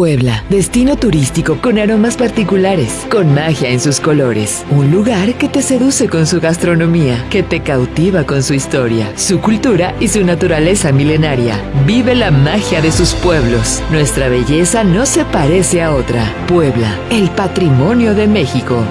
Puebla, destino turístico con aromas particulares, con magia en sus colores. Un lugar que te seduce con su gastronomía, que te cautiva con su historia, su cultura y su naturaleza milenaria. Vive la magia de sus pueblos. Nuestra belleza no se parece a otra. Puebla, el patrimonio de México.